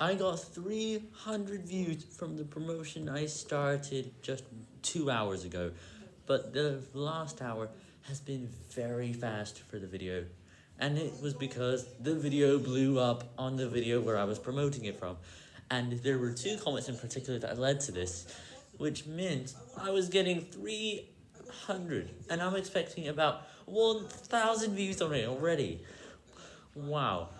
I got 300 views from the promotion I started just two hours ago, but the last hour has been very fast for the video, and it was because the video blew up on the video where I was promoting it from, and there were two comments in particular that led to this, which meant I was getting 300, and I'm expecting about 1,000 views on it already. Wow.